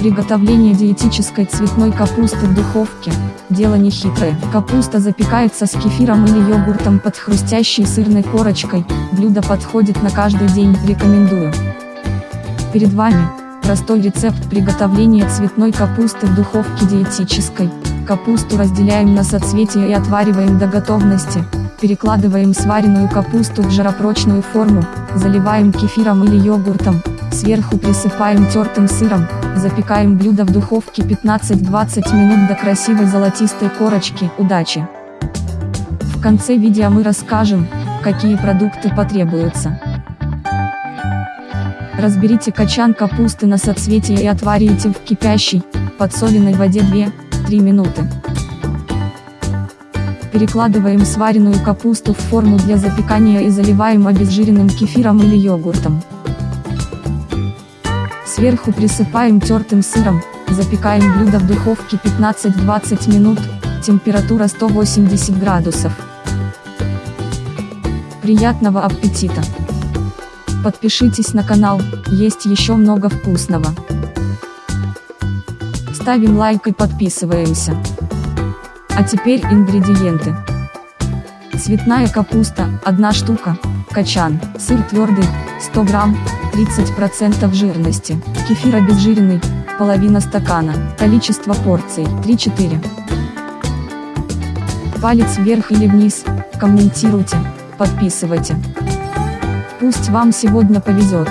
Приготовление диетической цветной капусты в духовке – дело нехитрое. Капуста запекается с кефиром или йогуртом под хрустящей сырной корочкой, блюдо подходит на каждый день, рекомендую. Перед вами простой рецепт приготовления цветной капусты в духовке диетической. Капусту разделяем на соцветия и отвариваем до готовности. Перекладываем сваренную капусту в жаропрочную форму, заливаем кефиром или йогуртом, сверху присыпаем тертым сыром, запекаем блюдо в духовке 15-20 минут до красивой золотистой корочки. Удачи! В конце видео мы расскажем, какие продукты потребуются. Разберите качан капусты на соцветия и отварите в кипящей, подсоленной воде 2 3 минуты. Перекладываем сваренную капусту в форму для запекания и заливаем обезжиренным кефиром или йогуртом. Сверху присыпаем тертым сыром, запекаем блюдо в духовке 15-20 минут, температура 180 градусов. Приятного аппетита! Подпишитесь на канал, есть еще много вкусного ставим лайк и подписываемся. А теперь ингредиенты. Цветная капуста, 1 штука, качан, сыр твердый, 100 грамм, 30% жирности, кефир обезжиренный, половина стакана, количество порций, 3-4. Палец вверх или вниз, комментируйте, подписывайте. Пусть вам сегодня повезет.